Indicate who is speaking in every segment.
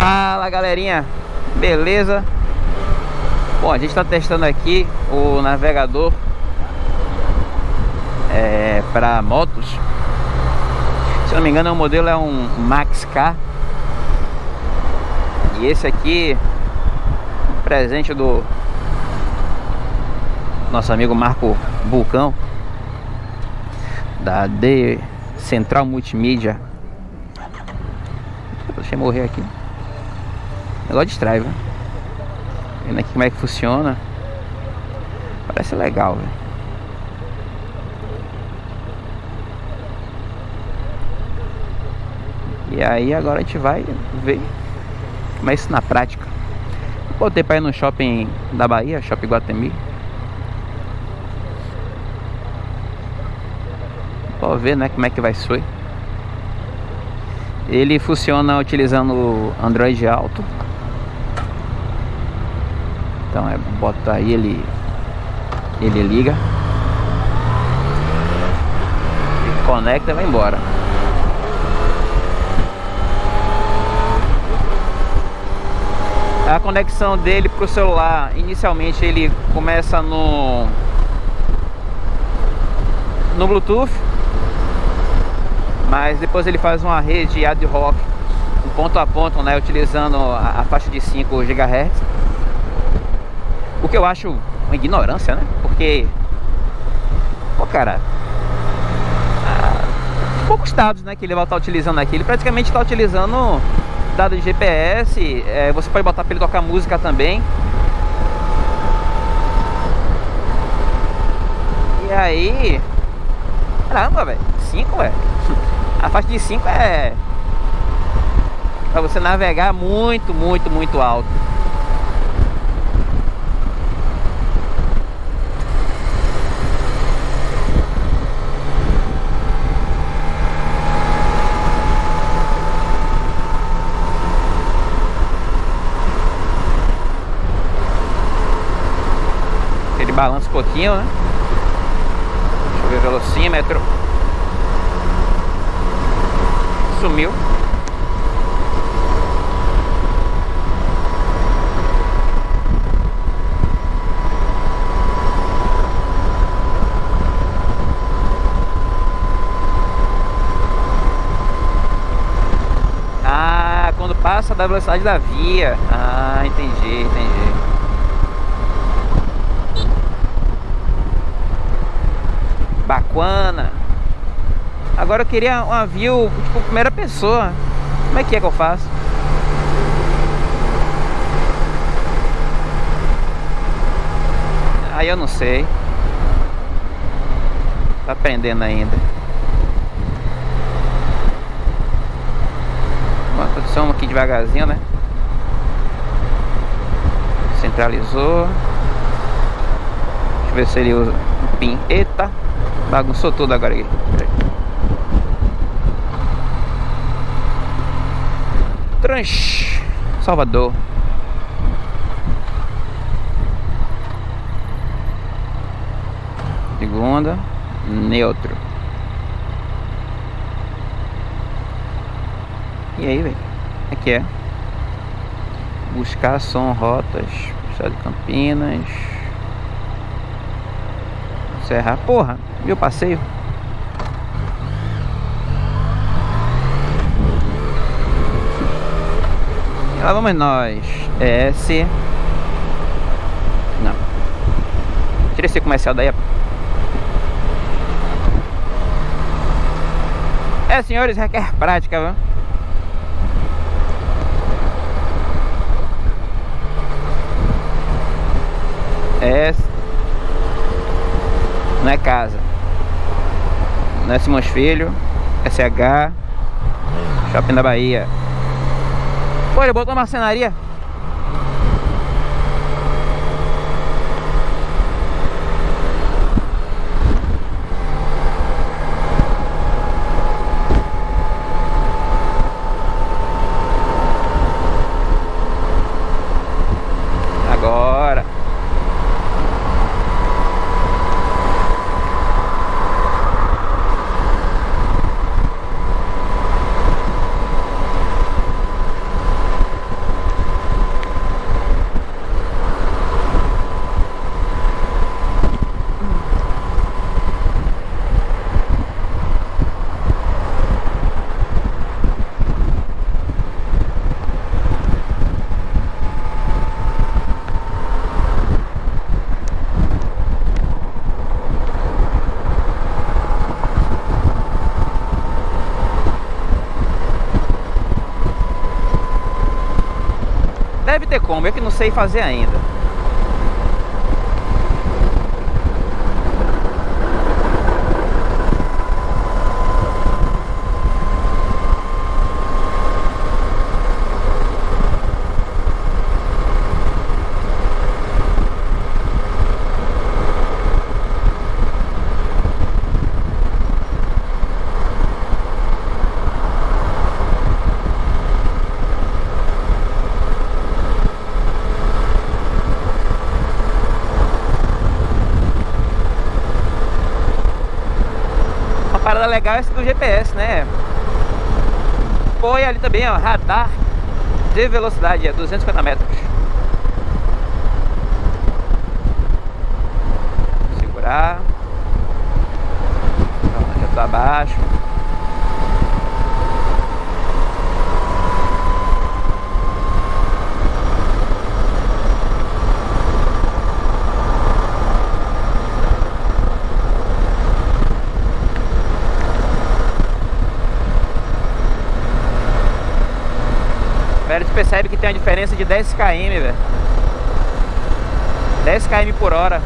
Speaker 1: Fala galerinha, beleza? Bom, a gente está testando aqui o navegador é, para motos. Se não me engano, o modelo é um Max K. E esse aqui, presente do nosso amigo Marco Bulcão, da D Central Multimídia. Deixa eu morrer aqui. Negócio distrai, velho. Vendo aqui como é que funciona. Parece legal, velho. E aí agora a gente vai ver como é isso na prática. Botei pra ir no shopping da Bahia, Shopping Guatemi. Pra ver né, como é que vai ser. Ele funciona utilizando Android Auto. Então é bota aí ele ele liga. Conecta e vai embora. A conexão dele para o celular, inicialmente ele começa no no Bluetooth, mas depois ele faz uma rede ad hoc, um ponto a ponto, né, utilizando a, a faixa de 5 GHz. Que eu acho uma ignorância, né? Porque, pô, cara, poucos dados, né, que ele vai estar utilizando aqui. Ele praticamente está utilizando dados de GPS. É, você pode botar para ele tocar música também. E aí, caramba, velho, 5, velho. A faixa de 5 é para você navegar muito, muito, muito alto. Balança um pouquinho, né? Deixa eu ver o velocímetro. Sumiu. Ah, quando passa da velocidade da via. Ah, entendi, entendi. Baquana. Agora eu queria um view, tipo, primeira pessoa. Como é que é que eu faço? Aí eu não sei. Tá aprendendo ainda. Uma posição aqui devagarzinho, né? Centralizou. Deixa eu ver se ele usa o pin. Eita! Bagunçou tudo agora aqui. Trans Salvador. Segunda, neutro. E aí, velho? Aqui é. Buscar som, rotas, Estado de Campinas. Serra. Porra, meu passeio. E lá vamos nós. S. Não. Tira esse comercial daí. É, senhores, requer prática, viu? S não é casa. Não é Simões Filho, SH, Shopping da Bahia. Pô, ele botou uma marcenaria. Ter como, eu que não sei fazer ainda. Legal esse do GPS, né? Foi ali também, ó, radar de velocidade, é 250 metros. Segurar. já tá abaixo. Percebe que tem uma diferença de 10 km, velho. 10 km por hora.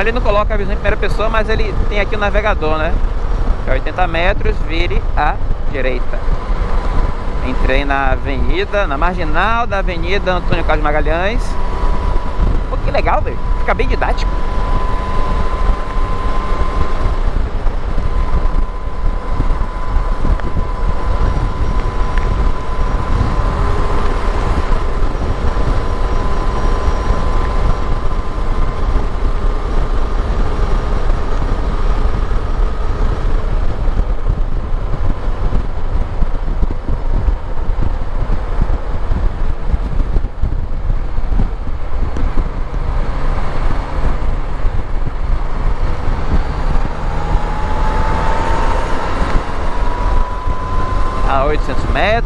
Speaker 1: Ele não coloca a visão em primeira pessoa, mas ele tem aqui o navegador, né? É 80 metros, vire à direita. Entrei na avenida, na marginal da avenida Antônio Carlos Magalhães. Pô, que legal, velho. Fica bem didático.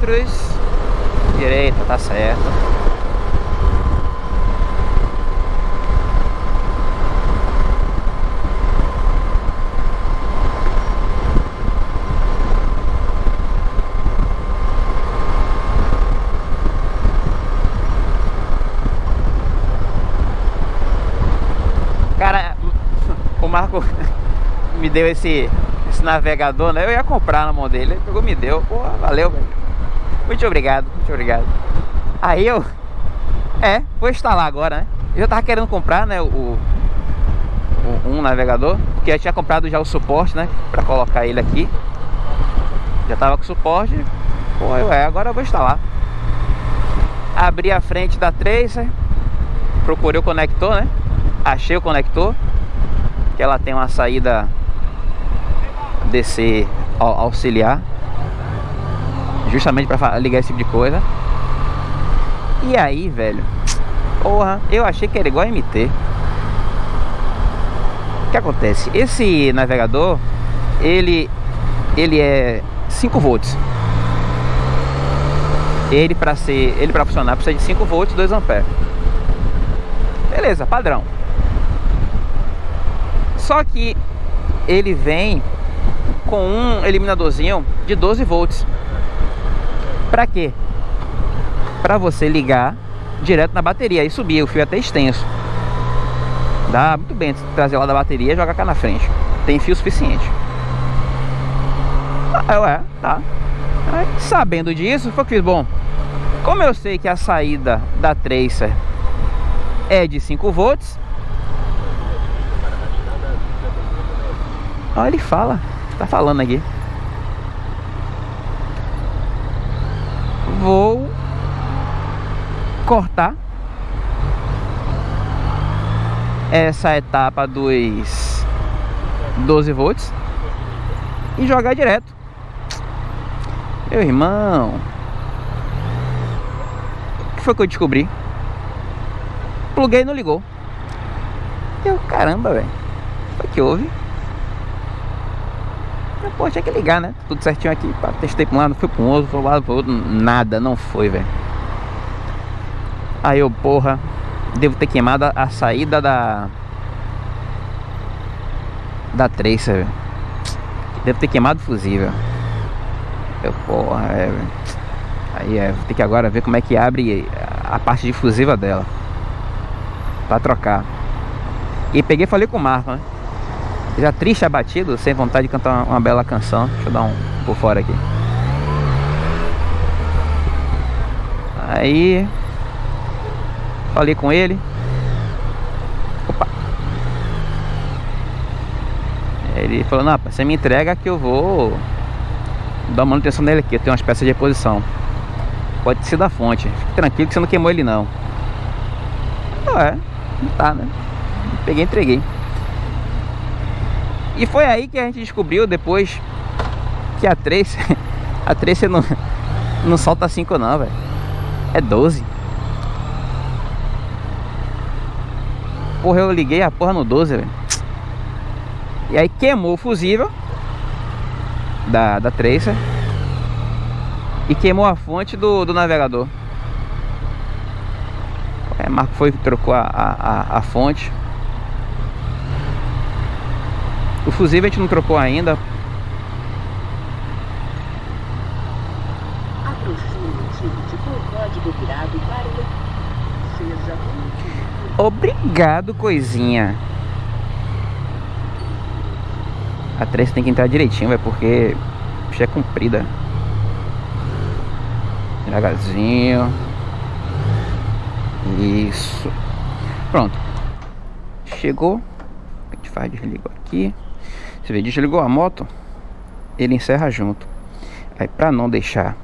Speaker 1: Metros. Direita, tá certo. Cara, o Marco me deu esse, esse navegador, né? Eu ia comprar na mão dele, ele pegou me deu. Pô, valeu, velho. Muito obrigado, muito obrigado. Aí eu... É, vou instalar agora, né? Eu já tava querendo comprar, né, o, o, um navegador, porque eu tinha comprado já o suporte, né, pra colocar ele aqui. Já tava com suporte. Pô, eu, é, agora eu vou instalar. Abri a frente da Tracer, procurei o conector, né? Achei o conector, que ela tem uma saída DC auxiliar justamente para ligar esse tipo de coisa. E aí, velho, porra, eu achei que era igual a MT. O que acontece? Esse navegador, ele, ele é 5 volts. Ele para ser, ele para funcionar precisa de 5 volts, 2 amperes. Beleza, padrão. Só que ele vem com um eliminadorzinho de 12 volts. Para quê? Para você ligar direto na bateria e subir o fio até extenso. Dá muito bem trazer lá da bateria e jogar cá na frente. Tem fio suficiente. Ah, ué, tá. Aí, sabendo disso, foi que fiz. Bom, como eu sei que a saída da Tracer é de 5 volts. Olha, ele fala. Tá falando aqui. vou cortar essa etapa dos 12 volts e jogar direto. Meu irmão, o que foi que eu descobri? Pluguei e não ligou. Eu, caramba, velho. Foi que houve. Pô, tinha que ligar, né? Tudo certinho aqui. Testei pra um lado, fui pra um outro, lado, pro outro. Nada, não foi, velho. Aí eu, porra, devo ter queimado a saída da. Da Tracer. Devo ter queimado o fusível. Eu, porra, é. Aí é, vou ter que agora ver como é que abre a parte difusiva dela. Pra trocar. E peguei e falei com o Marco, né? Já triste, abatido, sem vontade de cantar uma bela canção. Deixa eu dar um por fora aqui. Aí Falei com ele. Opa. Ele falou, não, você me entrega que eu vou dar manutenção nele aqui. Eu tenho umas peças de reposição. Pode ser da fonte. Fique tranquilo que você não queimou ele não. Não é, não tá, né? Peguei entreguei. E foi aí que a gente descobriu depois que a Trace, a Trace não, não solta 5 não, velho. É 12. Porra, eu liguei a porra no 12, velho. E aí queimou o fusível da, da Tracer e queimou a fonte do, do navegador. É, Marco foi trocou a, a, a fonte. O fusível a gente não trocou ainda. Obrigado, coisinha. A 3 tem que entrar direitinho, vai porque é comprida. Devagarzinho. Isso. Pronto. Chegou. A gente faz, desligou aqui. Você vê, desligou a moto, ele encerra junto. Aí pra não deixar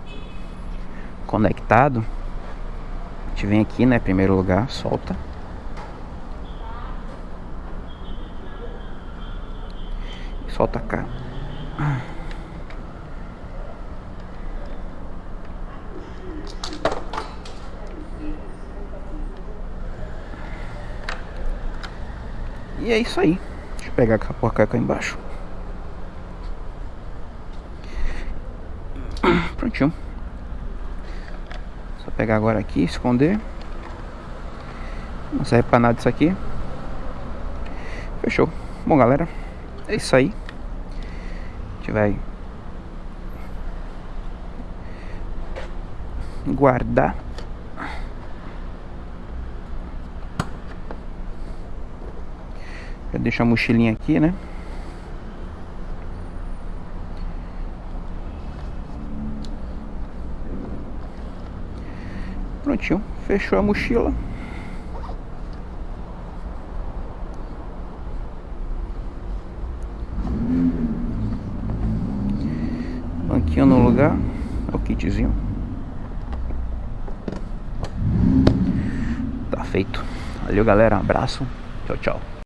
Speaker 1: conectado, a gente vem aqui, né, primeiro lugar, solta. Solta cá. E é isso aí. Deixa eu pegar a porca cá embaixo. Prontinho. Só pegar agora aqui, esconder. Não serve pra nada isso aqui. Fechou. Bom, galera, é isso aí. Gente vai guardar. Já deixa a mochilinha aqui né? Prontinho fechou a mochila banquinho no lugar. O kitzinho. Tá feito. Valeu, galera. Abraço. Tchau, tchau.